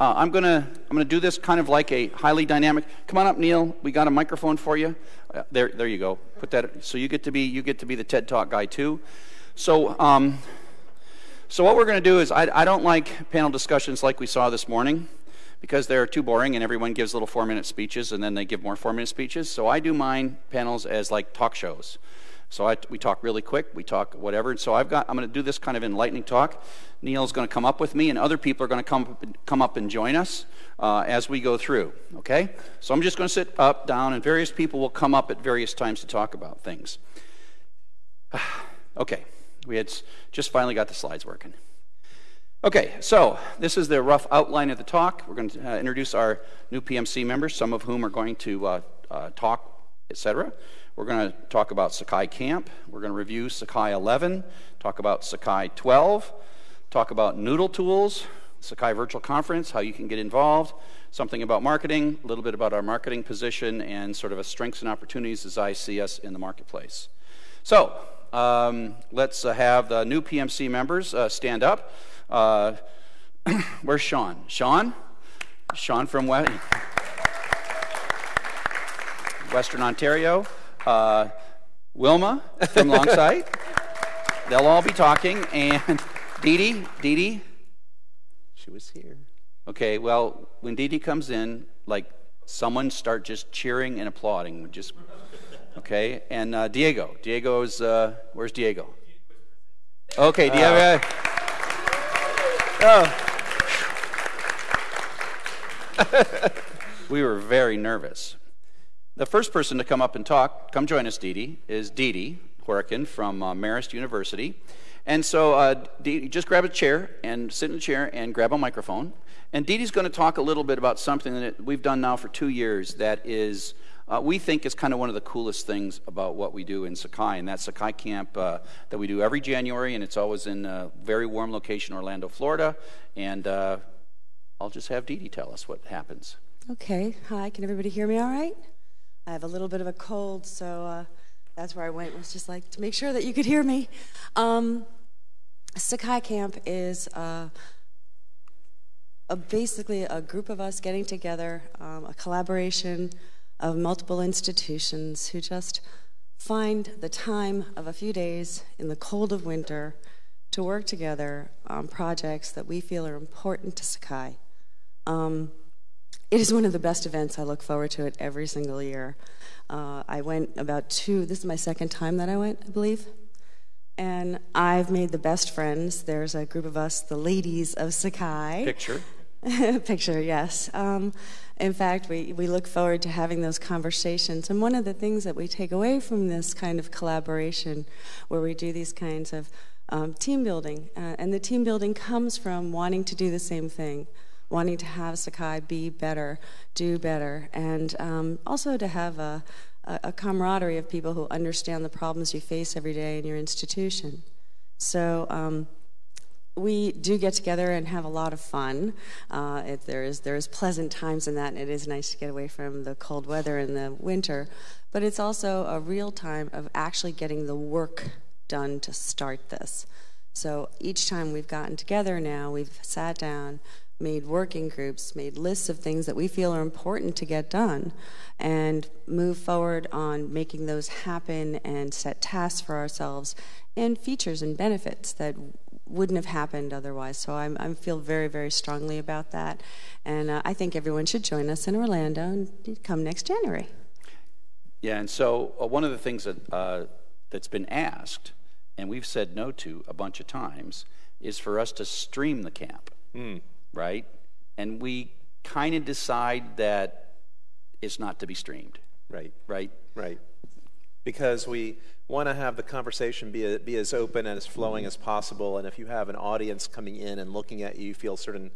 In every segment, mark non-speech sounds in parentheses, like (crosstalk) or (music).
Uh, I'm gonna I'm gonna do this kind of like a highly dynamic. Come on up, Neil. We got a microphone for you. Uh, there, there you go. Put that. So you get to be you get to be the TED Talk guy too. So, um, so what we're gonna do is I, I don't like panel discussions like we saw this morning because they're too boring and everyone gives little four minute speeches and then they give more four minute speeches. So I do mine panels as like talk shows. So I, we talk really quick, we talk whatever. And so I've got, I'm going to do this kind of enlightening talk. Neil's going to come up with me, and other people are going to come, come up and join us uh, as we go through. Okay? So I'm just going to sit up, down, and various people will come up at various times to talk about things. (sighs) okay, we had just finally got the slides working. Okay, so this is the rough outline of the talk. We're going to uh, introduce our new PMC members, some of whom are going to uh, uh talk, etc. We're going to talk about Sakai Camp. We're going to review Sakai 11, talk about Sakai 12, talk about Noodle Tools, Sakai Virtual Conference, how you can get involved, something about marketing, a little bit about our marketing position, and sort of a strengths and opportunities as I see us in the marketplace. So um, let's uh, have the new PMC members uh, stand up. Uh, (clears throat) where's Sean? Sean? Sean from Western Ontario uh, Wilma from (laughs) Longsight. They'll all be talking. And Dee Dee, Dee Dee, she was here. Okay, well, when Dee Dee comes in, like someone start just cheering and applauding. Just okay. And uh, Diego, Diego's uh, where's Diego? Okay, Diego. Uh, oh. (laughs) we were very nervous. The first person to come up and talk, come join us, Dee Dee, is Dee Dee Horikin from uh, Marist University. And so uh, Dee, just grab a chair and sit in a chair and grab a microphone. And Dee Dee's going to talk a little bit about something that we've done now for two years that is, uh, we think is kind of one of the coolest things about what we do in Sakai. And that's Sakai Camp uh, that we do every January, and it's always in a very warm location, Orlando, Florida. And uh, I'll just have Dee Dee tell us what happens. Okay. Hi. Can everybody hear me all right? I have a little bit of a cold, so uh, that's where I went, was just like to make sure that you could hear me. Um, Sakai Camp is uh, a, basically a group of us getting together, um, a collaboration of multiple institutions who just find the time of a few days in the cold of winter to work together on projects that we feel are important to Sakai. Um, it is one of the best events. I look forward to it every single year. Uh, I went about two, this is my second time that I went, I believe. And I've made the best friends. There's a group of us, the ladies of Sakai. Picture. (laughs) Picture, yes. Um, in fact, we, we look forward to having those conversations. And one of the things that we take away from this kind of collaboration, where we do these kinds of um, team building, uh, and the team building comes from wanting to do the same thing wanting to have Sakai be better, do better, and um, also to have a, a, camaraderie of people who understand the problems you face every day in your institution. So um, we do get together and have a lot of fun. Uh, it, there is there is pleasant times in that, and it is nice to get away from the cold weather in the winter. But it's also a real time of actually getting the work done to start this. So each time we've gotten together now, we've sat down, made working groups, made lists of things that we feel are important to get done, and move forward on making those happen and set tasks for ourselves and features and benefits that wouldn't have happened otherwise. So I'm, I feel very, very strongly about that. And uh, I think everyone should join us in Orlando and come next January. Yeah, and so uh, one of the things that, uh, that's been asked, and we've said no to a bunch of times, is for us to stream the camp. Mm right? And we kind of decide that it's not to be streamed. Right. Right? Right. Because we want to have the conversation be, a, be as open and as flowing as possible. And if you have an audience coming in and looking at you, you feel certain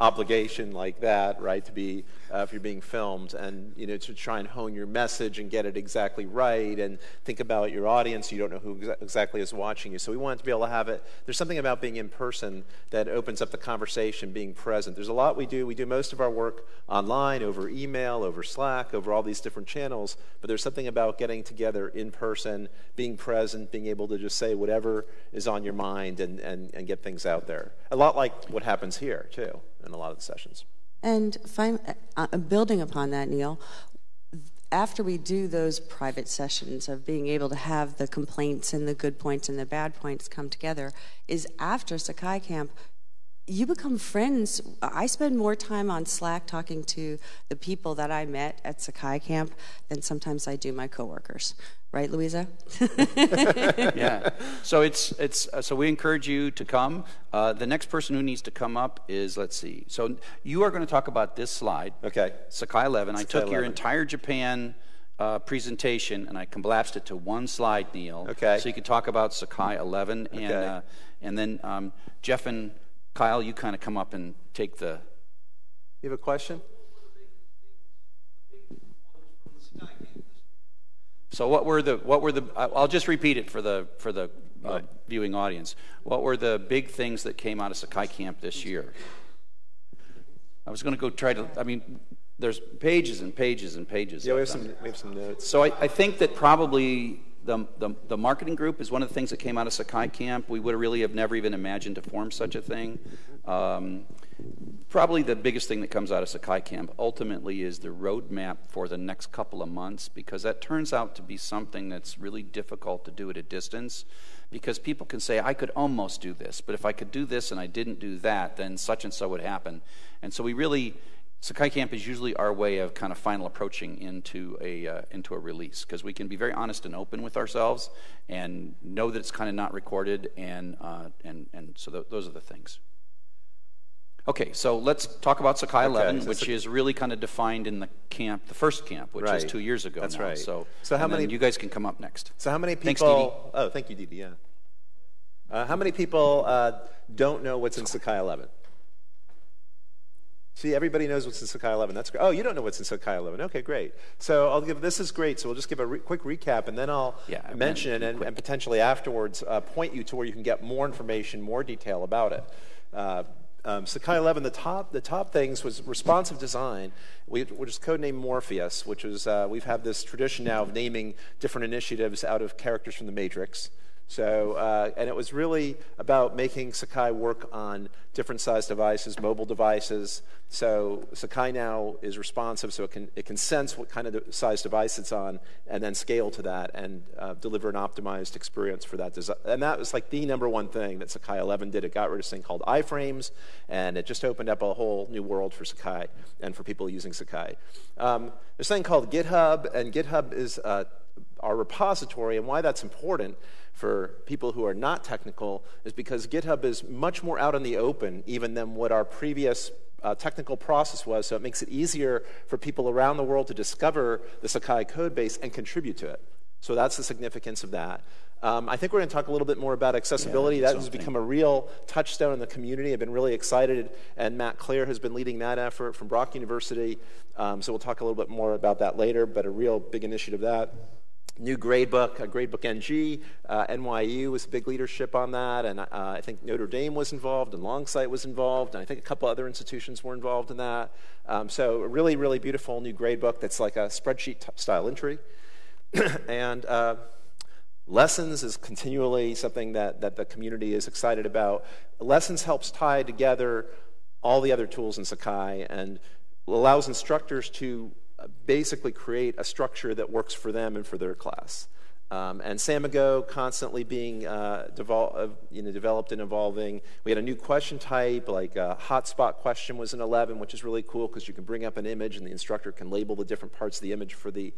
obligation like that, right, to be, uh, if you're being filmed, and, you know, to try and hone your message and get it exactly right and think about your audience. You don't know who exa exactly is watching you. So we want to be able to have it. There's something about being in person that opens up the conversation, being present. There's a lot we do. We do most of our work online, over email, over Slack, over all these different channels, but there's something about getting together in person, being present, being able to just say whatever is on your mind and, and, and get things out there. A lot like what happens here, too in a lot of the sessions. And uh, building upon that, Neil, after we do those private sessions of being able to have the complaints and the good points and the bad points come together, is after Sakai Camp, you become friends. I spend more time on Slack talking to the people that I met at Sakai Camp than sometimes I do my coworkers. Right, Louisa? (laughs) yeah. (laughs) So it's it's uh, so we encourage you to come. Uh, the next person who needs to come up is let's see. So you are going to talk about this slide. Okay. Sakai 11. Sakai I took 11. your entire Japan uh, presentation and I collapsed it to one slide, Neil. Okay. So you can talk about Sakai 11 and Okay. uh, and then um, Jeff and Kyle, you kind of come up and take the. You have a question? So what were the what were the? I'll just repeat it for the for the uh, viewing audience. What were the big things that came out of Sakai Camp this year? I was going to go try to. I mean, there's pages and pages and pages. Yeah, we have some, we have some notes. So I, I think that probably the, the, the marketing group is one of the things that came out of Sakai Camp. We would really have never even imagined to form such a thing. Um, probably the biggest thing that comes out of Sakai Camp ultimately is the roadmap for the next couple of months because that turns out to be something that's really difficult to do at a distance because people can say, I could almost do this, but if I could do this and I didn't do that, then such and so would happen. And so we really, Sakai Camp is usually our way of kind of final approaching into a, uh, into a release because we can be very honest and open with ourselves and know that it's kind of not recorded, and, uh, and, and so th- those are the things. Okay, so let's talk about Sakai 11, so which is really kind of defined in the camp, the first camp, which was Right. two years ago That's now. right. So, So how many- you guys can come up next. So how many people? Thanks, Dee. Oh, thank you, Dee Dee, yeah. Uh, how many people uh, don't know what's in Sakai 11? See, everybody knows what's in Sakai 11. That's great. Oh, you don't know what's in Sakai 11. Okay, great. So I'll give. This is great. So we'll just give a re- quick recap, and then I'll Yeah, mention and, and potentially afterwards uh, point you to where you can get more information, more detail about it. Uh, um, Sakai 11, the top, the top things was responsive design, we, which is codenamed Morpheus, which is, uh, we've had this tradition now of naming different initiatives out of characters from the Matrix. So, uh, and it was really about making Sakai work on different size devices, mobile devices. So Sakai now is responsive, so it can, it can sense what kind of size device it's on and then scale to that and uh, deliver an optimized experience for that design. And that was like the number one thing that Sakai 11 did. It got rid of this thing called iframes, and it just opened up a whole new world for Sakai and for people using Sakai. Um, there's something called GitHub, and GitHub is uh, our repository, and why that's important for people who are not technical is because GitHub is much more out in the open even than what our previous uh, technical process was, so it makes it easier for people around the world to discover the Sakai code base and contribute to it. So that's the significance of that. Um, I think we're going to talk a little bit more about accessibility. Yeah, that has become a real touchstone in the community. I've been really excited, and Matt Clare has been leading that effort from Brock University. Um, so we'll talk a little bit more about that later, but a real big initiative that. New gradebook, uh, Gradebook NG, uh, NYU was big leadership on that, and uh, I think Notre Dame was involved, and Longsight was involved, and I think a couple other institutions were involved in that. Um, so a really, really beautiful new gradebook that's like a spreadsheet t- style entry. (clears throat) and uh, lessons is continually something that, that the community is excited about. Lessons helps tie together all the other tools in Sakai and allows instructors to basically create a structure that works for them and for their class. Um, and Samigo constantly being uh, uh, you know, developed and evolving. We had a new question type, like a hotspot question was in 11, which is really cool because you can bring up an image and the instructor can label the different parts of the image for the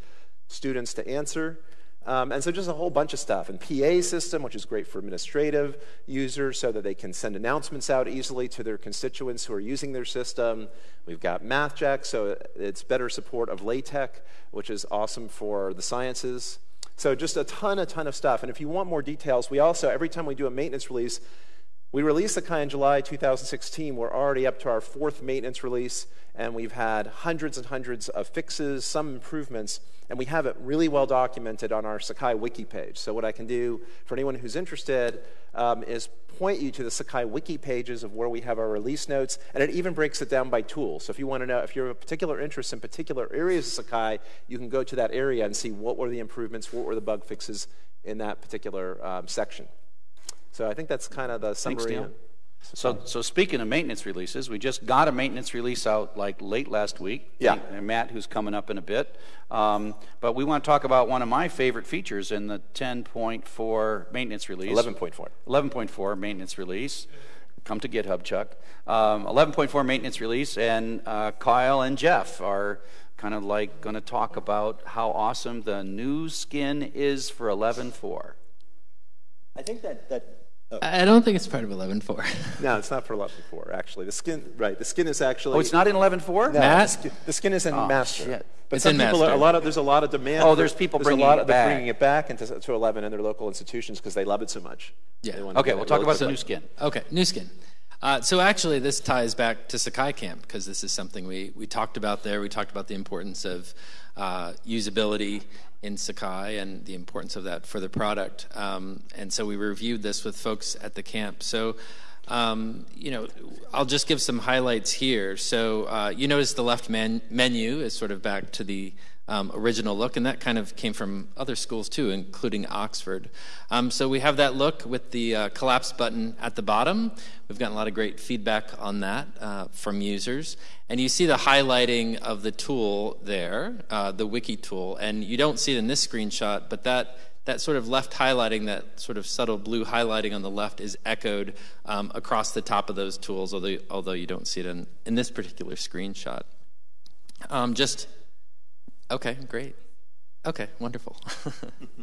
students to answer. Um, and so just a whole bunch of stuff. And PA system, which is great for administrative users so that they can send announcements out easily to their constituents who are using their system. We've got MathJax, so it's better support of LaTeX, which is awesome for the sciences. So just a ton, a ton of stuff. And if you want more details, we also, every time we do a maintenance release, we released Sakai in July 2016. We're already up to our fourth maintenance release, and we've had hundreds and hundreds of fixes, some improvements, and we have it really well documented on our Sakai wiki page. So, what I can do for anyone who's interested um, is point you to the Sakai wiki pages of where we have our release notes, and it even breaks it down by tool. So, if you want to know if you have a particular interest in particular areas of Sakai, you can go to that area and see what were the improvements, what were the bug fixes in that particular um, section. So I think that's kind of the summary. Neil. So, so speaking of maintenance releases, we just got a maintenance release out like late last week. Yeah. And Matt, who's coming up in a bit. Um, but we want to talk about one of my favorite features in the 10.4 maintenance release. 11.4. 11.4 maintenance release. Come to GitHub, Chuck. Um, 11.4 maintenance release, and uh, Kyle and Jeff are kind of like going to talk about how awesome the new skin is for 11.4. I think that, that oh, I don't think it's part of 11.4. No, it's not for 11.4, actually. The skin, right, the skin is actually. Oh, it's not in 11.4? No, Matt? The, skin, the skin is in Oh, master. shit. But It's some in people are, a lot of there's a lot of demand. Oh, for- there's people there's bringing a lot it of, they're back. bringing it back into to 11 in their local institutions because they love it so much. Yeah. They want Okay, get we'll talk about the new skin. Okay, new skin. Uh, so actually, this ties back to Sakai Camp because this is something we, we talked about there. We talked about the importance of uh, usability in Sakai and the importance of that for the product. Um, and so we reviewed this with folks at the camp. So, um, you know, I'll just give some highlights here. So uh, you notice the left menu is sort of back to the um, original look, and that kind of came from other schools too, including Oxford. Um, so we have that look with the uh, collapse button at the bottom. We've gotten a lot of great feedback on that uh, from users. And you see the highlighting of the tool there, uh, the wiki tool, and you don't see it in this screenshot, but that that sort of left highlighting, that sort of subtle blue highlighting on the left, is echoed um, across the top of those tools, although, although you don't see it in, in this particular screenshot. Um, just Okay, great. Okay, wonderful.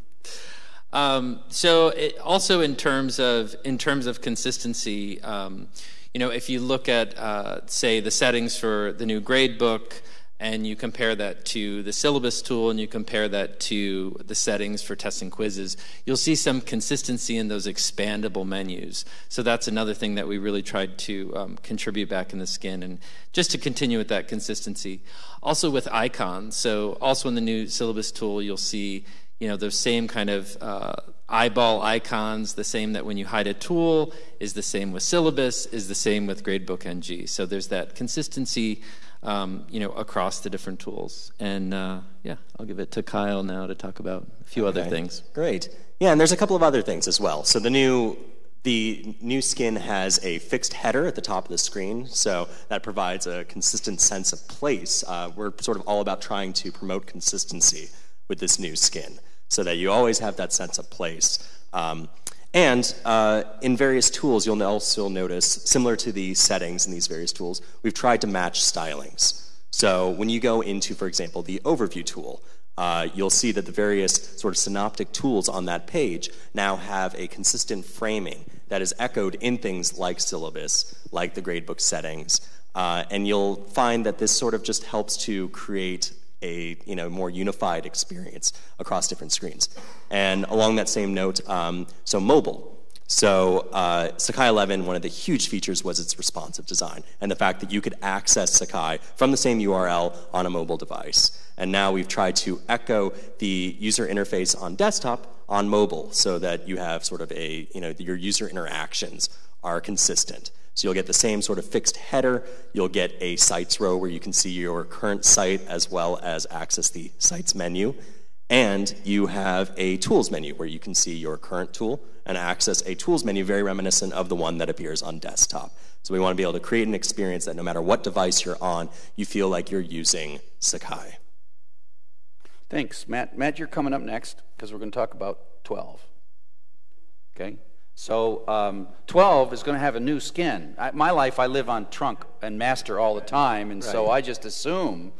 (laughs) um, so, it, also in terms of in terms of consistency, um, you know, if you look at uh, say the settings for the new grade book, and you compare that to the syllabus tool, and you compare that to the settings for tests and quizzes, you'll see some consistency in those expandable menus. So that's another thing that we really tried to um, contribute back in the skin, and just to continue with that consistency. Also with icons, so also in the new syllabus tool, you'll see you know those same kind of uh, eyeball icons. The same that when you hide a tool is the same with syllabus, is the same with Gradebook NG. So there's that consistency um, you know, across the different tools. And uh, yeah, I'll give it to Kyle now to talk about a few other things. Great. Yeah, and there's a couple of other things as well. So the new the new skin has a fixed header at the top of the screen, so that provides a consistent sense of place. Uh, we're sort of all about trying to promote consistency with this new skin, so that you always have that sense of place. Um, and uh, in various tools, you'll also notice, similar to the settings in these various tools, we've tried to match stylings. So when you go into, for example, the overview tool, uh, you'll see that the various sort of synoptic tools on that page now have a consistent framing that is echoed in things like syllabus, like the gradebook settings, uh, and you'll find that this sort of just helps to create a you know more unified experience across different screens. And along that same note, um, so mobile. So uh, Sakai 11, one of the huge features was its responsive design and the fact that you could access Sakai from the same URL on a mobile device. And now we've tried to echo the user interface on desktop on mobile so that you have sort of a, you know, your user interactions are consistent. So you'll get the same sort of fixed header. You'll get a sites row where you can see your current site as well as access the sites menu. And you have a tools menu where you can see your current tool and access a tools menu very reminiscent of the one that appears on desktop. So we want to be able to create an experience that no matter what device you're on, you feel like you're using Sakai. Thanks. Matt, Matt, you're coming up next because we're going to talk about 12. Okay? So um, 12 is going to have a new skin. I, my life, I live on trunk and master all the time, and so I just assume.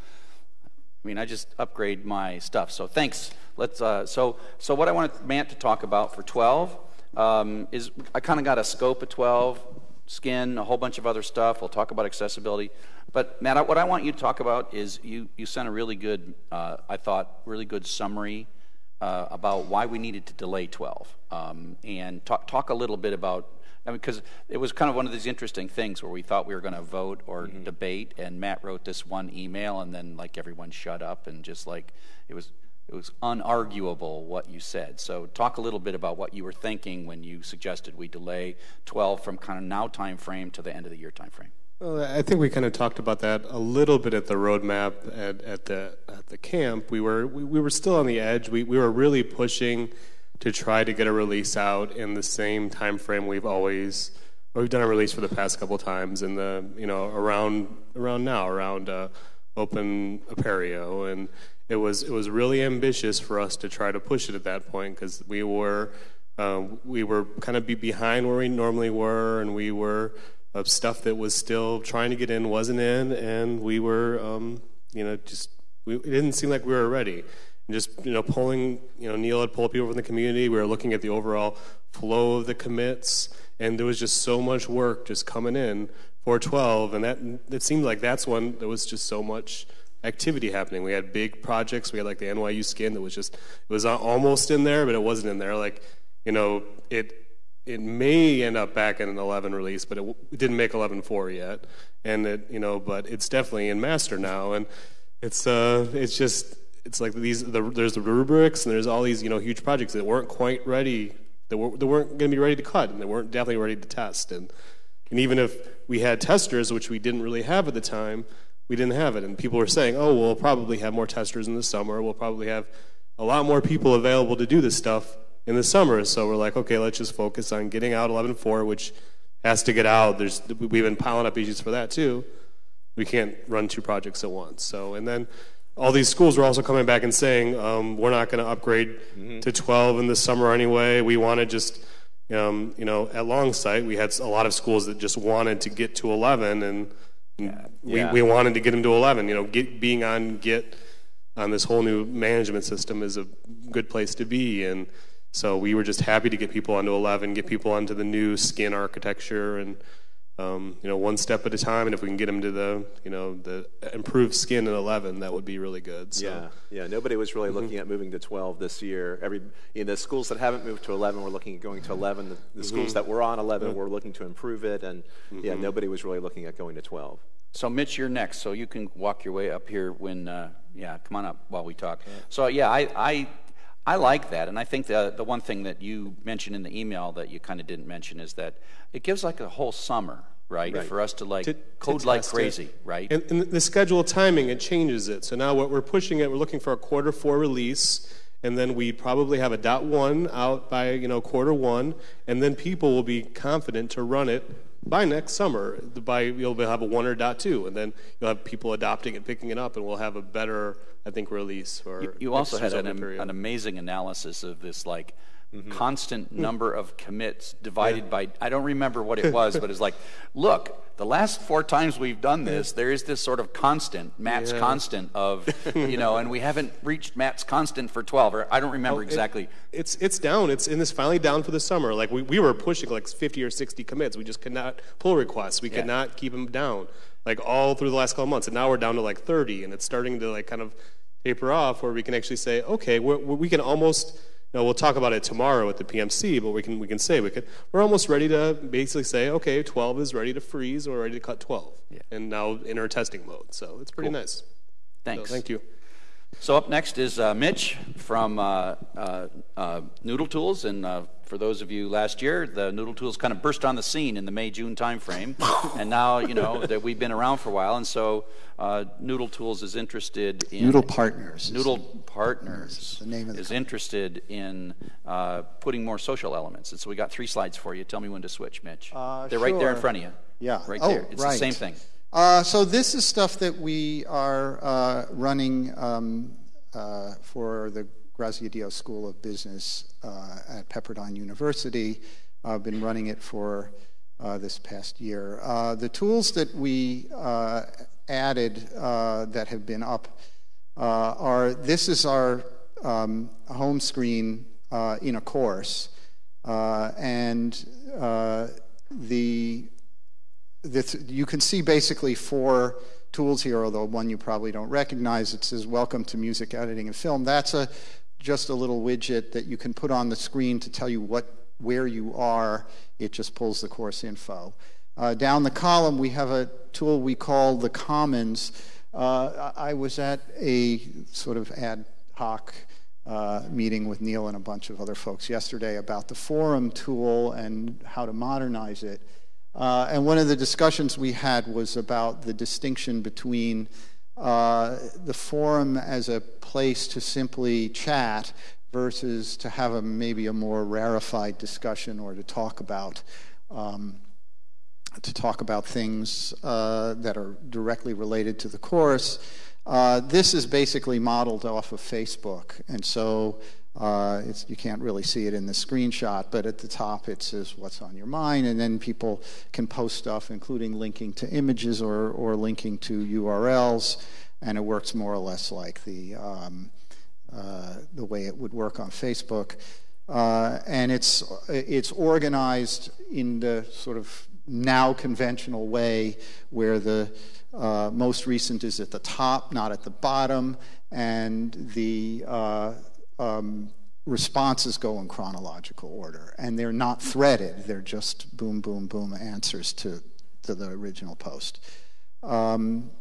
I mean, I just upgrade my stuff. So thanks. Let's. Uh, so so what I wanted Matt to talk about for 12 um, is I kind of got a scope of 12 skin, a whole bunch of other stuff. We'll talk about accessibility. But Matt, what I want you to talk about is you you sent a really good, uh, I thought, really good summary uh, about why we needed to delay 12 um, and talk, talk a little bit about I mean, because it was kind of one of these interesting things where we thought we were going to vote or debate, and Matt wrote this one email, and then like everyone shut up and just like it was it was unarguable what you said. So talk a little bit about what you were thinking when you suggested we delay 12 from kind of now time frame to the end of the year time frame. Well, I think we kind of talked about that a little bit at the roadmap at, at the at the camp. We were we, we were still on the edge. We we were really pushing to try to get a release out in the same time frame we've always we've done a release for the past couple times, and the you know around around now around uh, Open Apereo, and it was it was really ambitious for us to try to push it at that point because we were uh, we were kind of be behind where we normally were, and we were of stuff that was still trying to get in wasn't in, and we were um, you know just we, it didn't seem like we were ready. And just you know pulling you know Neil had pulled people from the community. We were looking at the overall flow of the commits, and there was just so much work just coming in for 12, and that it seemed like that's when there was just so much activity happening. We had big projects. We had like the NYU skin that was just it was almost in there, but it wasn't in there. Like you know it it may end up back in an 11 release, but it, it didn't make 11.4 yet, and it you know but it's definitely in master now, and it's uh it's just it's like these the, there's the rubrics and there's all these you know huge projects that weren't quite ready that, were, that weren't going to be ready to cut and they weren't definitely ready to test. And and even if we had testers which we didn't really have at the time we didn't have it. And people were saying oh we'll probably have more testers in the summer. We'll probably have a lot more people available to do this stuff in the summer so we're like okay let's just focus on getting out 11.4 which has to get out there's we've been piling up issues for that too we can't run two projects at once so and then all these schools were also coming back and saying um, we're not going to upgrade mm-hmm. to 12 in the summer anyway. We want to just, um, you know, at Longsight we had a lot of schools that just wanted to get to 11, and, yeah. we, yeah. we wanted to get them to 11. You know, get, being on Git on this whole new management system is a good place to be, and so we were just happy to get people onto 11, get people onto the new skin architecture, and um, you know, one step at a time. And if we can get them to the, you know, the improved skin in 11, that would be really good. So. Yeah, yeah. Nobody was really looking mm-hmm. at moving to 12 this year. Every, you know, the schools that haven't moved to 11 were looking at going to 11. The, the mm-hmm. schools that were on 11 were looking to improve it, and mm-hmm. yeah, nobody was really looking at going to 12. So, Mitch, you're next. So you can walk your way up here when, uh, yeah, come on up while we talk. So, yeah, I, I I like that, and I think the the one thing that you mentioned in the email that you kind of didn't mention is that it gives like a whole summer, right, right. for us to like to, code to like crazy, it. right? And, and, the schedule timing it changes it. So now what we're pushing it, we're looking for a quarter four release, and then we probably have a dot one out by you know quarter one, and then people will be confident to run it by next summer. By you'll have a one or dot two, and then you'll have people adopting and picking it up, and we'll have a better I think, release. For you, you also had an, an, amazing analysis of this, like mm-hmm. constant number of commits divided yeah. by. I don't remember what it was, but it's like, (laughs) look, the last four times we've done this, there is this sort of constant, Matt's yeah. constant of, you know, and we haven't reached Matt's constant for 12, or I don't remember oh, exactly. It, it's it's down. It's and it's finally down for the summer. Like we, we were pushing like 50 or 60 commits. We just could not pull requests. We could not keep them down like all through the last couple months, and now we're down to like 30, and it's starting to like kind of taper off where we can actually say, okay, we're, we can almost, know, we'll talk about it tomorrow at the PMC, but we can, we can say, we can, we're almost ready to basically say, okay, 12 is ready to freeze or ready to cut 12. Yeah. And now in our testing mode. So it's pretty cool. nice. Thanks. So, thank you. So up next is uh, Mitch from uh, uh, uh Noodle Tools, and uh, for those of you last year, the Noodle Tools kind of burst on the scene in the May June timeframe, (laughs) and now you know that we've been around for a while, and so uh, Noodle Tools is interested in Noodle Partners. Noodle Partners is the name of the is interested in putting more social elements, and so we got three slides for you. Tell me when to switch, Mitch. They're sure. right there in front of you. Yeah, right oh, there. It's right. the same thing. Uh, so this is stuff that we are uh, running um, uh, for the Grazia School of Business uh, at Pepperdine University. I've been running it for uh, this past year. Uh, the tools that we added that have been up are this is our um, home screen in a course, and the you can see basically four tools here, although one you probably don't recognize. It says Welcome to Music Editing and Film. That's a, just a little widget that you can put on the screen to tell you what, where you are. It just pulls the course info. Uh, down the column, we have a tool we call the Commons. Uh, I was at a sort of ad hoc uh, meeting with Neil and a bunch of other folks yesterday about the forum tool and how to modernize it. Uh, and one of the discussions we had was about the distinction between uh, the forum as a place to simply chat versus to have a, maybe a more rarefied discussion or to talk about um, to talk about things uh, that are directly related to the course. Uh, this is basically modeled off of Facebook, and so uh, you can't really see it in the screenshot, but at the top it says what's on your mind, and then people can post stuff, including linking to images or, or linking to URLs, and it works more or less like the, um, uh, the way it would work on Facebook. Uh, and it's, it's organized in the sort of now conventional way where the uh, most recent is at the top, not at the bottom, and the uh, um, responses go in chronological order. And they're not threaded, they're just boom, boom, boom answers to, to the original post. Um,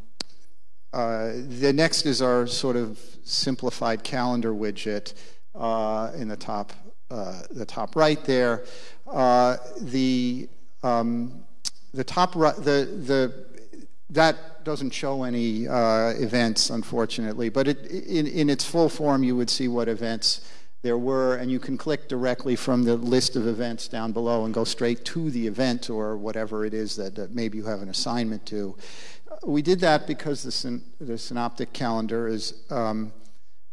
uh, the next is our sort of simplified calendar widget uh, in the top, uh, the top right there. Uh, the um, the top right, the the that doesn't show any uh, events, unfortunately, but it, in, in its full form, you would see what events there were, and you can click directly from the list of events down below and go straight to the event or whatever it is that, that maybe you have an assignment to. We did that because the, syn- the synoptic calendar is um,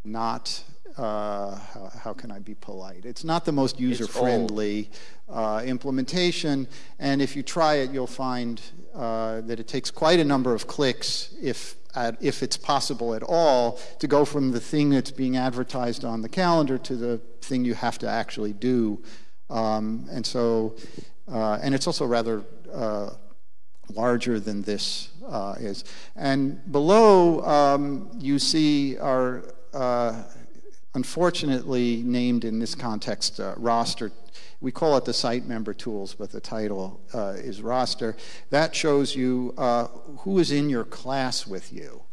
not uh, how, how, can I be polite? It's not the most user friendly uh, implementation, and if you try it, you'll find uh, that it takes quite a number of clicks, if, at, if it's possible at all, to go from the thing that's being advertised on the calendar to the thing you have to actually do. Um, and so, uh, and it's also rather uh, larger than this uh, is. And below, um, you see our unfortunately named in this context uh, roster. We call it the site member tools, but the title uh, is roster. That shows you uh, who is in your class with you.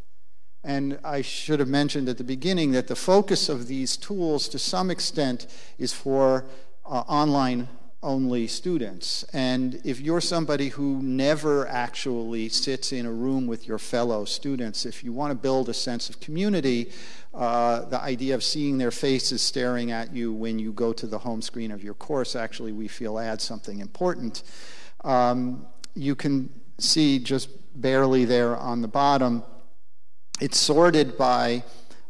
And I should have mentioned at the beginning that the focus of these tools, to some extent, is for uh, online only students. And if you're somebody who never actually sits in a room with your fellow students, if you want to build a sense of community, uh, the idea of seeing their faces staring at you when you go to the home screen of your course actually we feel adds something important. Um, you can see just barely there on the bottom, it's sorted by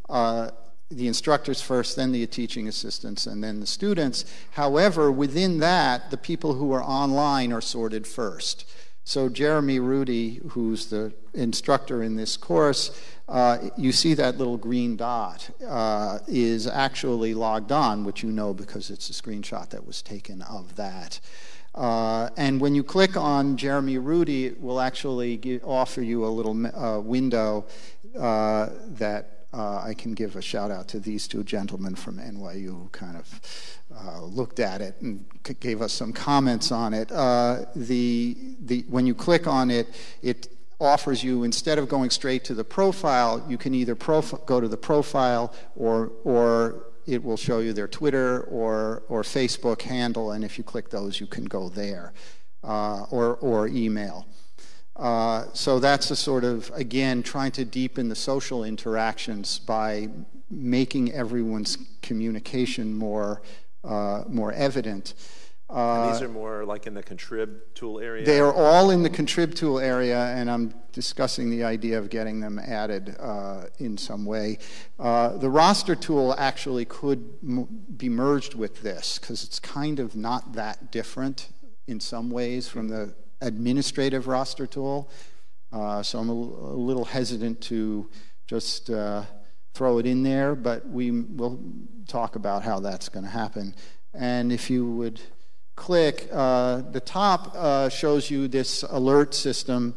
uh, the instructors first, then the teaching assistants, and then the students. However, within that, the people who are online are sorted first. So Jeremy Rudy, who's the instructor in this course, uh, you see that little green dot uh, is actually logged on, which you know because it's a screenshot that was taken of that. Uh, and when you click on Jeremy Rudy, it will actually give, offer you a little uh, window uh, that uh, I can give a shout out to these two gentlemen from NYU who kind of uh, looked at it and gave us some comments on it. Uh, the, the, when you click on it, it offers you, instead of going straight to the profile, you can either go to the profile or, or it will show you their Twitter or, or Facebook handle, and if you click those, you can go there, uh, or, or email. Uh, so that's a sort of, again, trying to deepen the social interactions by making everyone's communication more, uh, more evident. Uh, these are more like in the contrib tool area? They are all in the contrib tool area, and I'm discussing the idea of getting them added uh, in some way. Uh, the roster tool actually could m- be merged with this because it's kind of not that different in some ways from the administrative roster tool. Uh, so I'm a, a, little hesitant to just uh, throw it in there, but we will talk about how that's going to happen. And if you would click, uh, the top uh, shows you this alert system.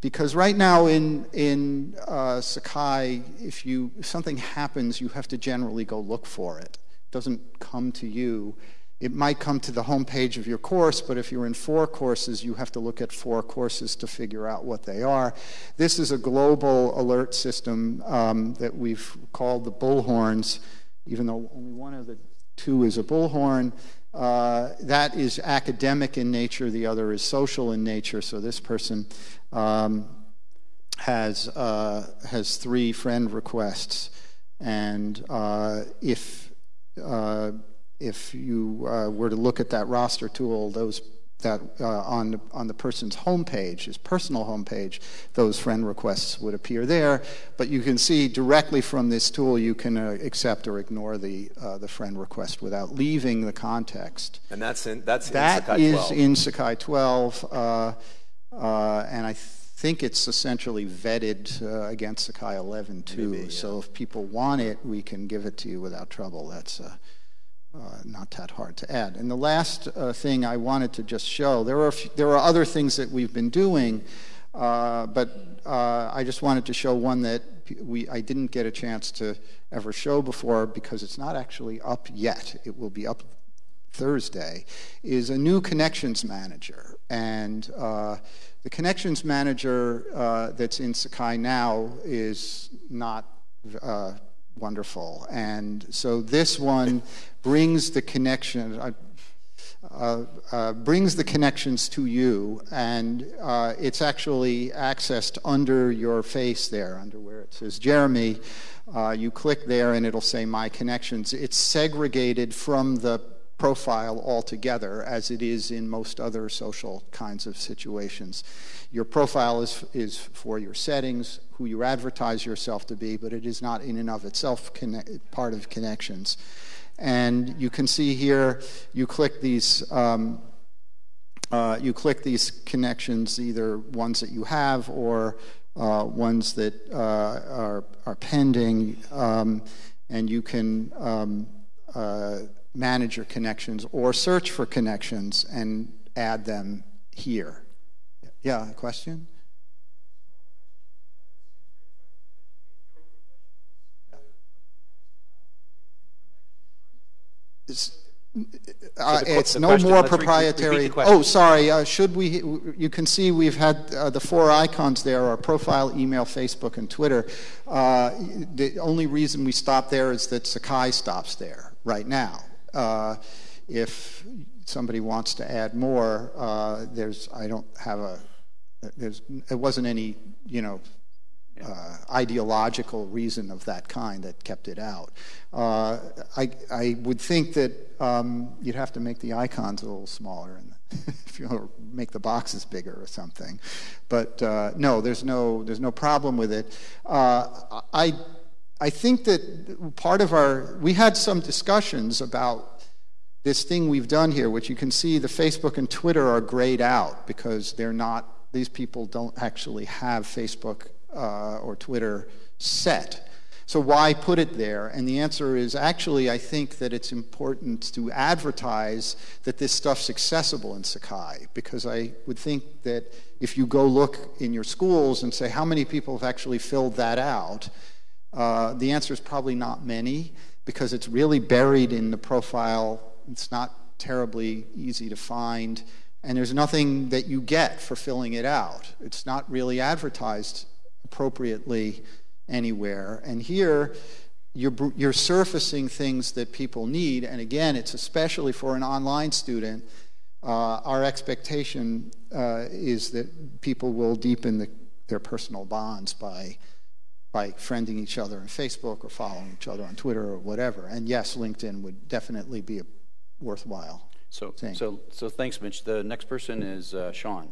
Because right now in in uh, Sakai, if you if something happens, you have to generally go look for it. It doesn't come to you. It might come to the home page of your course, but if you're in four courses, you have to look at four courses to figure out what they are. This is a global alert system um, that we've called the bullhorns, even though only one of the two is a bullhorn. Uh, that is academic in nature, the other is social in nature. So this person um, has, uh, has three friend requests. And uh, if uh, if you uh, were to look at that roster tool, those that uh, on the, on the person's homepage, his personal homepage, those friend requests would appear there. But you can see directly from this tool, you can uh, accept or ignore the uh, the friend request without leaving the context. And that's in that's That in Sakai is 12. in Sakai 12, uh, uh, and I think it's essentially vetted uh, against Sakai 11 too. So if people want it, we can give it to you without trouble. That's uh, not that hard to add. And the last uh, thing I wanted to just show, there are, few- there are other things that we've been doing, uh, but uh, I just wanted to show one that we, I didn't get a chance to ever show before because it's not actually up yet. It will be up Thursday, is a new connections manager. And uh, the connections manager uh, that's in Sakai now is not uh, wonderful. And so this one brings the connection. Uh, uh, uh, brings the connections to you, and uh, it's actually accessed under your face there, under where it says Jeremy. Uh, you click there, and it'll say My Connections. It's segregated from the profile altogether, as it is in most other social kinds of situations. Your profile is, is for your settings, who you advertise yourself to be, but it is not in and of itself conne- part of connections. And you can see here, you click these. Um, uh, you click these connections, either ones that you have or uh, ones that uh, are, are pending, um, and you can um, uh, manage your connections or search for connections and add them here. Yeah, a question? Uh, the it's no question- more let's re- repeat the proprietary. Oh, sorry. Uh, should we? You can see we've had uh, the four icons there: our profile, email, Facebook, and Twitter. Uh, the only reason we stop there is that Sakai stops there right now. Uh, if somebody wants to add more, uh, there's. I don't have a. There's. It wasn't any. You know uh, ideological reason of that kind that kept it out. Uh, I, I would think that um, you'd have to make the icons a little smaller and (laughs) if you make the boxes bigger or something. But uh, no, there's no there's no problem with it. Uh, I I think that part of our we had some discussions about this thing we've done here, which you can see the Facebook and Twitter are grayed out because they're not, these people don't actually have Facebook uh, or Twitter set. So why put it there? And the answer is actually, I think that it's important to advertise that this stuff's accessible in Sakai because I would think that if you go look in your schools and say how many people have actually filled that out, uh, the answer is probably not many because it's really buried in the profile. It's not terribly easy to find, and there's nothing that you get for filling it out. It's not really advertised appropriately anywhere. And here, you're, you're surfacing things that people need, and again, it's especially for an online student. Uh, our expectation uh, is that people will deepen the, their personal bonds by by friending each other on Facebook or following each other on Twitter or whatever. And yes, LinkedIn would definitely be a worthwhile. So, thing. so, so thanks, Mitch. The next person is uh, Sean.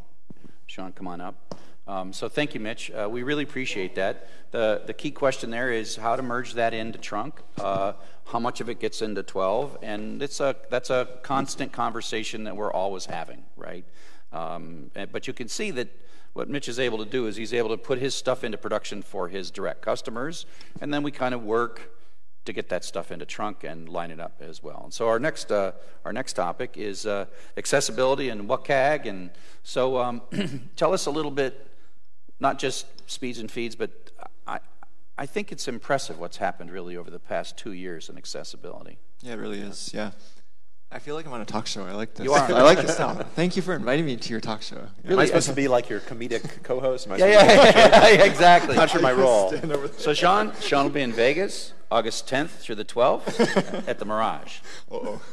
Sean, come on up. Um, so thank you, Mitch. Uh, we really appreciate that. The, the key question there is how to merge that into trunk, uh, how much of it gets into 12, and it's a, that's a constant conversation that we're always having, right? Um, but you can see that what Mitch is able to do is he's able to put his stuff into production for his direct customers, and then we kind of work to get that stuff into trunk and line it up as well. And so our next uh, our next topic is uh, accessibility and WCAG. And so um, (clears throat) tell us a little bit, not just speeds and feeds, but I I think it's impressive what's happened really over the past two years in accessibility. Yeah, it really is. Yeah. I feel like I'm on a talk show. I like this. You are. I like this now. Thank you for inviting me to your talk show. Yeah. Am I supposed to be like your comedic co-host? Am I Yeah, supposed to- yeah, yeah, exactly. Not sure my role. So Sean, Sean will be in Vegas August 10th through the 12th (laughs) at the Mirage. Uh-oh. (laughs)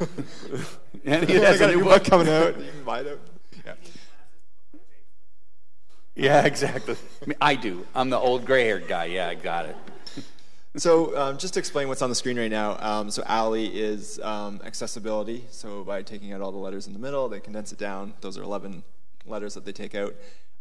And he oh has got a a new new book. book coming out. You can buy it. Yeah. Yeah, exactly. I, mean, I do. I'm the old gray-haired guy. Yeah, I got it. So um, just to explain what's on the screen right now, um, so ALI is um, accessibility. So by taking out all the letters in the middle, they condense it down. Those are 11 letters that they take out.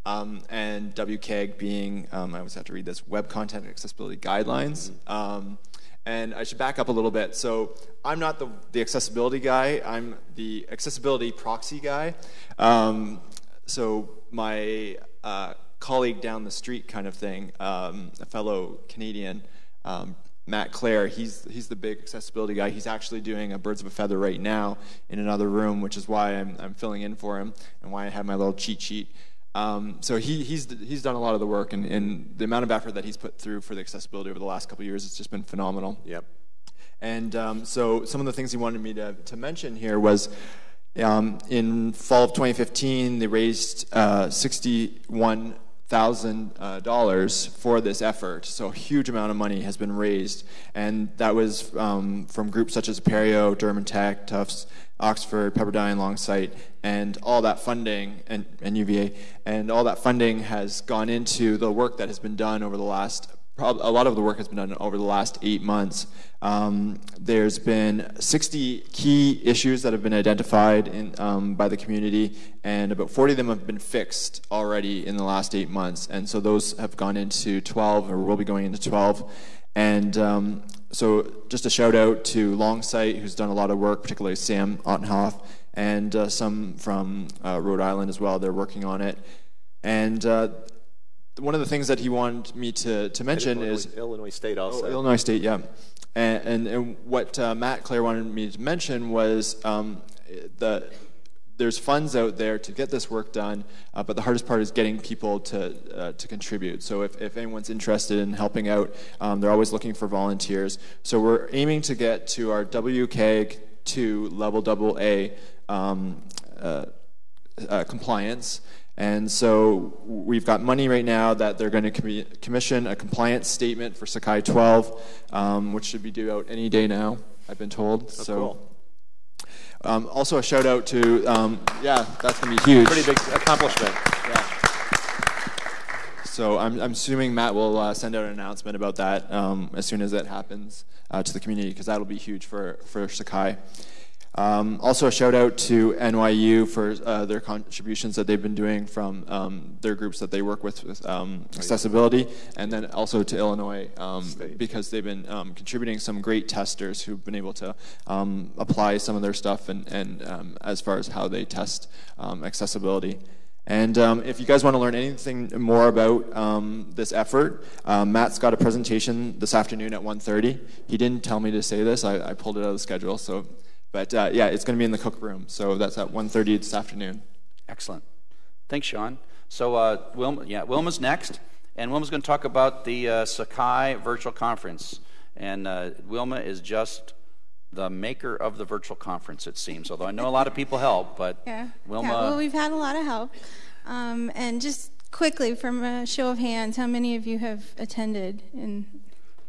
Um, and WCAG being, um, I always have to read this, Web Content Accessibility Guidelines. Um, and I should back up a little bit. So I'm not the, the accessibility guy. I'm the accessibility proxy guy. Um, so my uh, colleague down the street, kind of thing, um, a fellow Canadian, um, Matt Clare, he's he's the big accessibility guy. He's actually doing a Birds of a Feather right now in another room, which is why I'm I'm filling in for him and why I have my little cheat sheet. Um, so he, he's, he's done a lot of the work, and, and, the amount of effort that he's put through for the accessibility over the last couple years has just been phenomenal. Yep. And um, so some of the things he wanted me to, to mention here was um, in fall of 2015, they raised uh, 61 thousand uh, dollars for this effort. So a huge amount of money has been raised, and that was um, from groups such as Apereo, Durham Tech, Tufts, Oxford, Pepperdine, Longsight, and all that funding, and, and UVA, and all that funding has gone into the work that has been done over the last a lot of the work has been done over the last eight months. Um, there's been 60 key issues that have been identified in, um, by the community, and about 40 of them have been fixed already in the last eight months. And so those have gone into 12, or will be going into 12. And um, so, just a shout out to Longsight, who's done a lot of work, particularly Sam Ottenhoff, and uh, some from uh, Rhode Island as well. They're working on it. And uh, one of the things that he wanted me to, to mention Illinois, is Illinois State also. Oh, Illinois State, yeah. And, and, and what uh, Matt Clare wanted me to mention was um, the there's funds out there to get this work done, uh, but the hardest part is getting people to uh, to contribute. So if, if anyone's interested in helping out, um, they're always looking for volunteers. So we're aiming to get to our WCAG 2 level double A um, uh, uh compliance. And so we've got money right now that they're going to com- commission a compliance statement for Sakai 12, um, which should be due out any day now, I've been told. Oh, so. Cool. Um, also, a shout out to, um, yeah, that's going to be huge. Pretty big accomplishment. Yeah. So I'm, I'm assuming Matt will uh, send out an announcement about that um, as soon as that happens uh, to the community because that'll be huge for, for Sakai. Um, also, a shout out to NYU for uh, their contributions that they've been doing from um, their groups that they work with with um, accessibility, and then also to Illinois um, because they've been um, contributing some great testers who've been able to um, apply some of their stuff and, and as far as how they test accessibility. And um, if you guys want to learn anything more about um, this effort, um, Matt's got a presentation this afternoon at 1.30. He didn't tell me to say this. I, I pulled it out of the schedule. So but uh, yeah, it's going to be in the cook room. So that's at 1.30 this afternoon. Excellent. Thanks, Sean. So uh, Wilma, yeah, Wilma's next. And Wilma's going to talk about the uh, Sakai virtual conference. And uh, Wilma is just the maker of the virtual conference, it seems. Although I know a lot of people help, but yeah. Wilma. Yeah, well, we've had a lot of help. Um, and just quickly, from a show of hands, how many of you have attended? And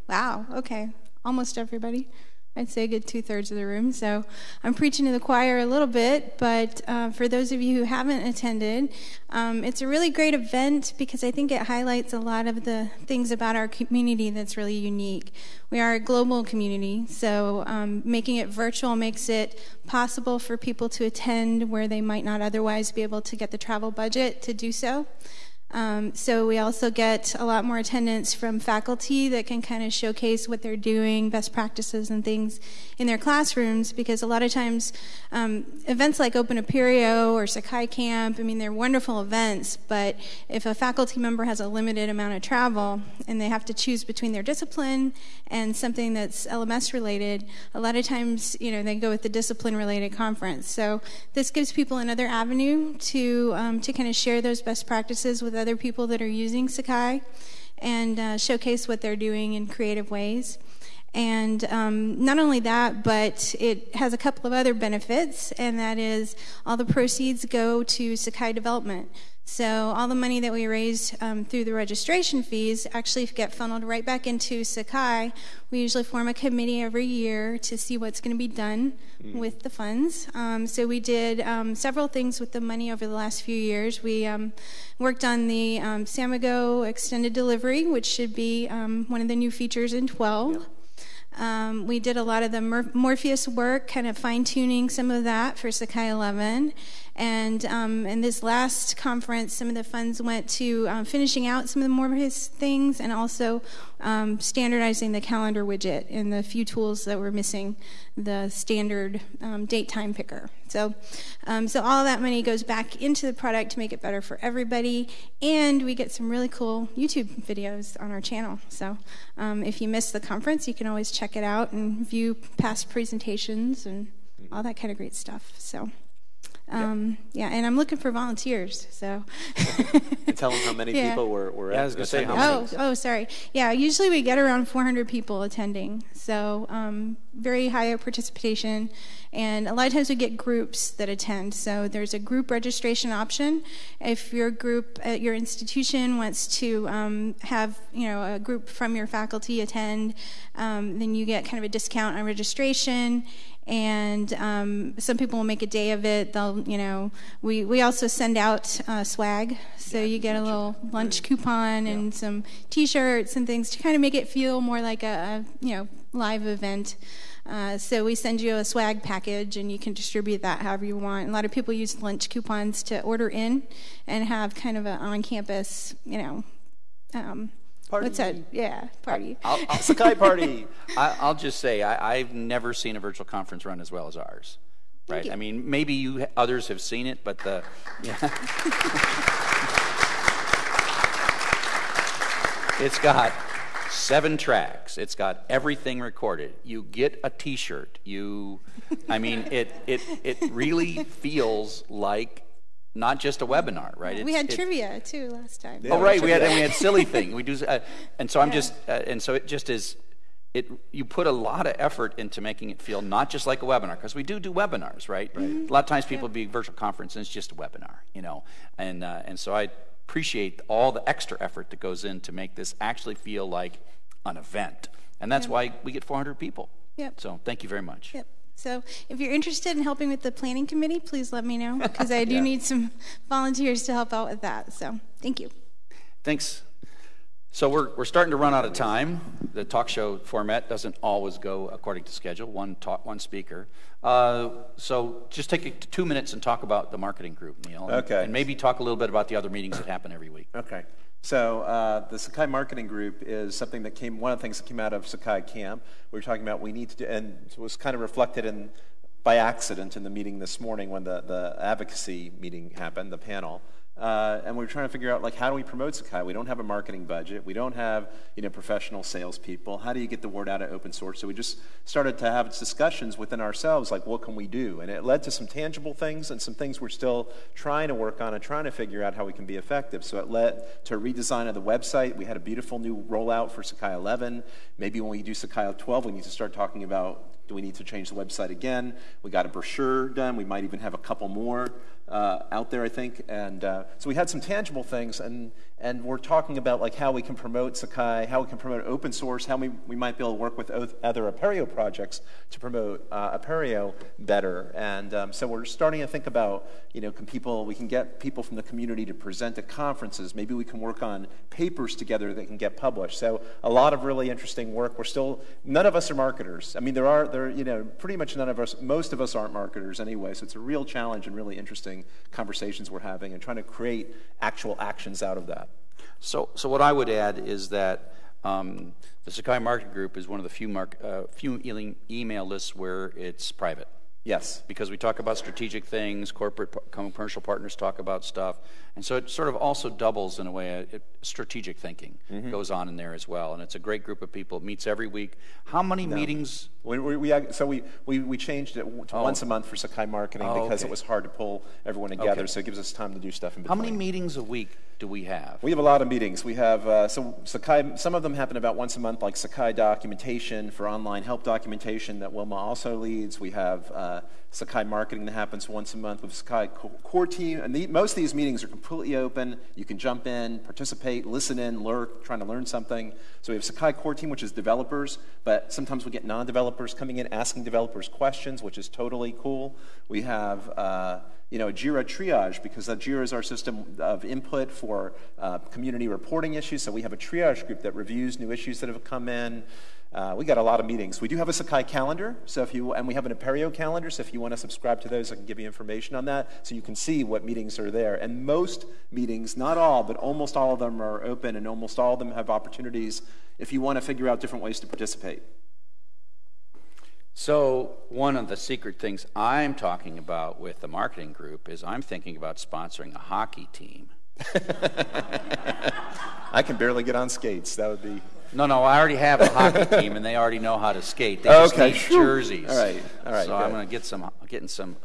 wow, okay, almost everybody. I'd say a good two thirds of the room. So I'm preaching to the choir a little bit, but uh, for those of you who haven't attended, um, it's a really great event because I think it highlights a lot of the things about our community that's really unique. We are a global community, so um, making it virtual makes it possible for people to attend where they might not otherwise be able to get the travel budget to do so. Um, so we also get a lot more attendance from faculty that can kind of showcase what they're doing, best practices and things in their classrooms because a lot of times um, events like Open Apereo or Sakai Camp, I mean, they're wonderful events, but if a faculty member has a limited amount of travel and they have to choose between their discipline and something that's LMS related, a lot of times, you know, they go with the discipline related conference. So this gives people another avenue to, um, to kind of share those best practices with other people that are using Sakai and uh, showcase what they're doing in creative ways. And um, not only that, but it has a couple of other benefits, and that is all the proceeds go to Sakai Development. So all the money that we raise um, through the registration fees actually get funneled right back into Sakai. We usually form a committee every year to see what's going to be done mm. with the funds. Um, so we did um, several things with the money over the last few years. We um, worked on the um, Samigo extended delivery, which should be um, one of the new features in 12. Yep. Um, we did a lot of the Morpheus work, kind of fine tuning some of that for Sakai 11. And um, in this last conference, some of the funds went to um, finishing out some of the Morpheus things and also um, standardizing the calendar widget and the few tools that were missing the standard um, date time picker. So, um, so all that money goes back into the product to make it better for everybody, and we get some really cool YouTube videos on our channel. So, um, if you missed the conference, you can always check it out and view past presentations and all that kind of great stuff. So. Um, yeah. yeah. and I'm looking for volunteers. So (laughs) tell them how many yeah. people were. were yeah, I was going to say how many. Oh, oh, sorry. Yeah, usually we get around 400 people attending. So um, very high participation, and a lot of times we get groups that attend. So there's a group registration option. If your group at your institution wants to um, have you know a group from your faculty attend, um, then you get kind of a discount on registration and um, some people will make a day of it. They'll, you know, we, we also send out uh, swag, so yeah, you get a little lunch coupon and yeah. some T-shirts and things to kind of make it feel more like a, a you know live event. Uh, so we send you a swag package, and you can distribute that however you want. a lot of people use lunch coupons to order in and have kind of an on-campus, you know. Um, Party. What's that? Yeah, party. I'll, I'll, Sakai (laughs) party. I, will just say I, have never seen a virtual conference run as well as ours. Right? I mean, maybe you others have seen it, but the. Yeah. (laughs) it's got seven tracks. It's got everything recorded. You get a T-shirt. You, I mean, it it it really feels like not just a webinar, right? we had trivia too last time. Yeah, oh, right, we had and we had silly thing. We do, uh, and so I'm yeah. just, uh, and so it just is. It, you put a lot of effort into making it feel not just like a webinar because we do do webinars, right? right. Mm-hmm. A lot of times people yeah. be virtual conference and it's just a webinar, you know, and uh, and so I appreciate all the extra effort that goes in to make this actually feel like an event, and that's why we get 400 people. Yep. So thank you very much. Yep. So if you're interested in helping with the planning committee, please let me know (laughs) because I do yeah. need some volunteers to help out with that. So thank you. Thanks. So we're, we're starting to run out of time. The talk show format doesn't always go according to schedule, one talk, one speaker. Uh, so just take two minutes and talk about the marketing group, Neil. Okay. And maybe talk a little bit about the other meetings that happen every week. Okay. So uh, the Sakai Marketing Group is something that came, one of the things that came out of Sakai Camp. We were talking about we need to do, and it was kind of reflected in, by accident in the meeting this morning when the, the advocacy meeting happened, the panel. Uh, and we are trying to figure out like how do we promote Sakai? We don't have a marketing budget. We don't have you know professional salespeople. How do you get the word out of open source? So we just started to have discussions within ourselves, like what can we do? And it led to some tangible things and some things we're still trying to work on and trying to figure out how we can be effective. So it led to a redesign of the website. We had a beautiful new rollout for Sakai 11. Maybe when we do Sakai 12, we need to start talking about do we need to change the website again? We got a brochure done. We might even have a couple more out there, I think. And uh, so we had some tangible things, and, and we're talking about like how we can promote Sakai, how we can promote open source, how we, we might be able to work with other Apereo projects to promote uh, Apereo better. And um, so we're starting to think about, you know, can people, we can get people from the community to present at conferences. Maybe we can work on papers together that can get published. So a lot of really interesting work. We're still, none of us are marketers. I mean, there are, there, you know, pretty much none of us, most of us aren't marketers anyway. So it's a real challenge and really interesting conversations we're having and trying to create actual actions out of that. So, so what I would add is that um, the Sakai Market Group is one of the few, mark, uh, few email lists where it's private. Yes. because we talk about strategic things, corporate commercial partners talk about stuff, and so it sort of also doubles in a way. uh, It, strategic thinking goes on in there as well, and it's a great group of people. It meets every week. How many meetings? We, we, we, so we, we, we changed it to Oh. once a month for Sakai marketing Oh, because okay. it was hard to pull everyone together. Okay. So it gives us time to do stuff in between. How many meetings a week do we have? We have a lot of meetings. We have uh, so Sakai. Some of them happen about once a month, like Sakai documentation for online help documentation that Wilma also leads. We have uh, Sakai marketing that happens once a month with Sakai core team. And the, most of these meetings are completely open. You can jump in, participate, listen in, lurk, trying to learn something. So we have Sakai core team, which is developers, but sometimes we get non-developers coming in asking developers questions, which is totally cool. We have. Uh, you know, Jira triage because Jira is our system of input for uh, community reporting issues. So we have a triage group that reviews new issues that have come in. Uh, we got a lot of meetings. We do have a Sakai calendar, so if you and we have an Apereo calendar. So if you want to subscribe to those, I can give you information on that, so you can see what meetings are there. And most meetings, not all, but almost all of them are open, and almost all of them have opportunities if you want to figure out different ways to participate. So, one of the secret things I'm talking about with the marketing group is I'm thinking about sponsoring a hockey team. (laughs) I can barely get on skates. That would be No, no, I already have a hockey (laughs) team, and they already know how to skate. They just Okay. need jerseys. All right, all right, So I'm going to get some, getting some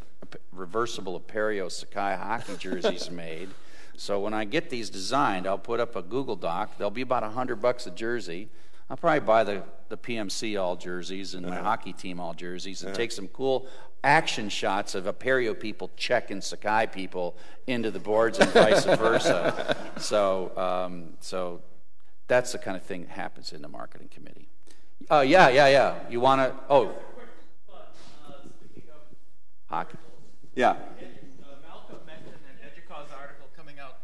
reversible Apereo Sakai hockey jerseys (laughs) made. So when I get these designed, I'll put up a Google Doc. They'll be about a hundred bucks a jersey. I'll probably buy the, the PMC all jerseys and my Uh-huh. hockey team all jerseys and take some cool action shots of Apereo people checking Sakai people into the boards and vice versa. (laughs) So, um, so that's the kind of thing that happens in the marketing committee. Oh, yeah, yeah, yeah. You want to, oh. Hockey. yeah. Malcolm mentioned an EDUCAUSE article coming out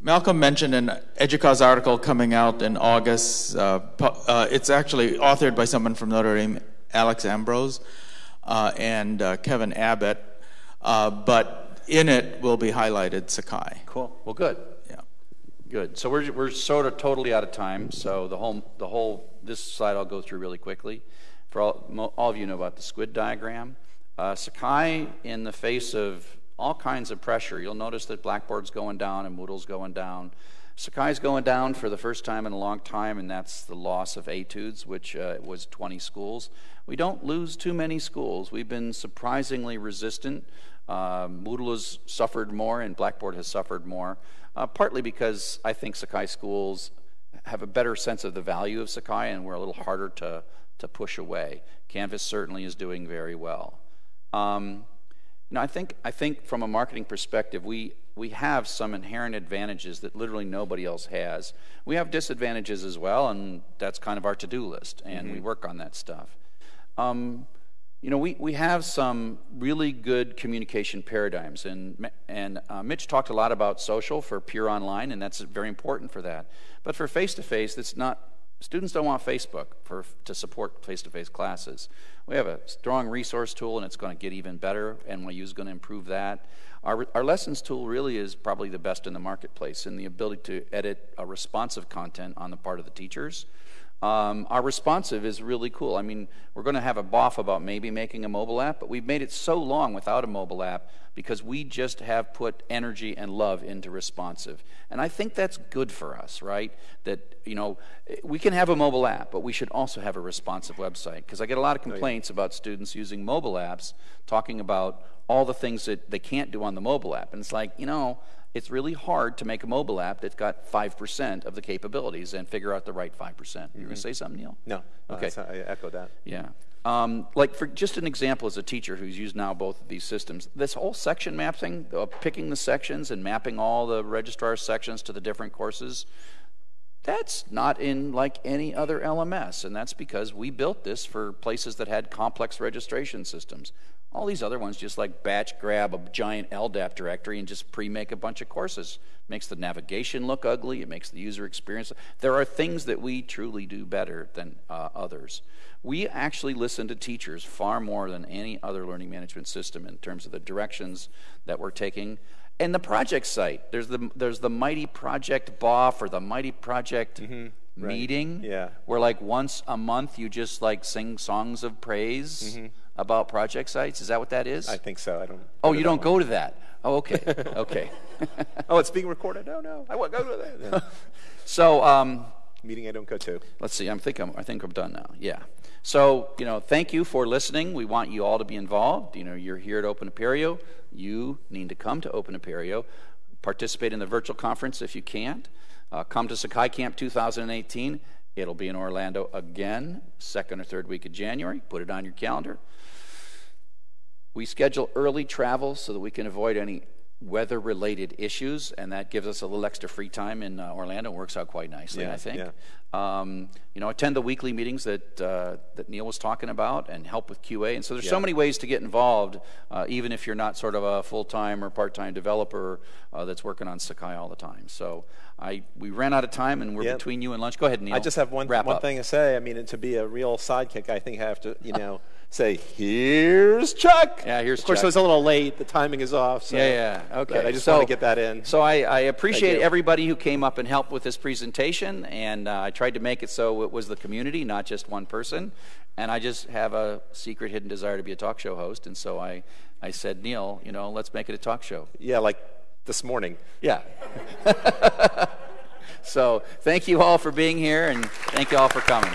Malcolm mentioned an EDUCAUSE article coming out in August. Uh, uh, it's actually authored by someone from Notre Dame, Alex Ambrose, uh, and uh, Kevin Abbott. Uh, but in it will be highlighted Sakai. Cool. Well, good. Good. So we're, we're sort of totally out of time. So the whole the whole this slide I'll go through really quickly. For all, all of you know about the squid diagram. Uh, Sakai, in the face of all kinds of pressure, you'll notice that Blackboard's going down and Moodle's going down. Sakai's going down for the first time in a long time, and that's the loss of etudes, which uh, was 20 schools. We don't lose too many schools. We've been surprisingly resistant. Uh, Moodle has suffered more, and Blackboard has suffered more, uh, partly because I think Sakai schools have a better sense of the value of Sakai, and we're a little harder to, to push away. Canvas certainly is doing very well. Um, you know, I think I think from a marketing perspective, we we have some inherent advantages that literally nobody else has. We have disadvantages as well, and that's kind of our to-do list, and we work on that stuff. Um, you know, we, we have some really good communication paradigms, and, and uh, Mitch talked a lot about social for pure online, and that's very important for that. But for face to face, that's not, students don't want Facebook for, to support face to face classes. We have a strong resource tool, and it's going to get even better. NYU is going to improve that. Our, our lessons tool really is probably the best in the marketplace in the ability to edit a responsive content on the part of the teachers. Um, our responsive is really cool. I mean, we're going to have a boff about maybe making a mobile app, but we've made it so long without a mobile app because we just have put energy and love into responsive. And I think that's good for us, right? That, you know, we can have a mobile app, but we should also have a responsive website because I get a lot of complaints about students using mobile apps talking about all the things that they can't do on the mobile app. And it's like, you know, it's really hard to make a mobile app that's got 5% of the capabilities and figure out the right 5%. You're going to say something, Neil? No. Okay. that's- I echo that. Yeah. Um, like for just an example, as a teacher who's used now both of these systems, this whole section mapping, uh, picking the sections and mapping all the registrar sections to the different courses, that's not in like any other LMS, and that's because we built this for places that had complex registration systems. All these other ones just like batch grab a giant LDAP directory and just pre-make a bunch of courses. Makes the navigation look ugly. It makes the user experience. There are things that we truly do better than uh, others. We actually listen to teachers far more than any other learning management system in terms of the directions that we're taking. And the project site, there's the there's the Mighty Project BOF or the Mighty Project meeting. Yeah. Where like once a month you just like sing songs of praise about project sites. Is that what that is? I think so. I don't. oh, you don't go to that. Oh, okay. (laughs) Okay. Oh, it's being recorded. No, no. I won't go to that. (laughs) So, um, Meeting I don't go to. let's see. I'm think I'm, I think I'm done now. Yeah. So, you know, thank you for listening. We want you all to be involved. You know, you're here at Open Apereo. You need to come to Open Apereo. Participate in the virtual conference if you can't. Uh, come to Sakai Camp 2018. It'll be in Orlando again, second or third week of January. Put it on your calendar. We schedule early travel so that we can avoid any weather related issues, and that gives us a little extra free time in uh, Orlando. It works out quite nicely, Yeah, I think. yeah. Um, you know, attend the weekly meetings that, uh, that Neil was talking about and help with QA. And so there's so many ways to get involved, uh, even if you're not sort of a full time or part time developer uh, that's working on Sakai all the time. So I, we ran out of time, and we're Yeah. between you and lunch. Go ahead, Neil. I just have one one up. thing to say. I mean, to be a real sidekick, I think I have to, you (laughs) know, say, "Here's Chuck." Yeah, here's Chuck. Of course, Chuck. it was a little late. The timing is off. So, Yeah, yeah, okay. I just So- want to get that in. So I, I appreciate everybody who came up and helped with this presentation, and uh, I tried to make it so it was the community, not just one person. And I just have a secret, hidden desire to be a talk show host, and so I, I said, Neil, you know, let's make it a talk show. yeah, like this morning. Yeah. (laughs) so thank you all for being here, and thank you all for coming.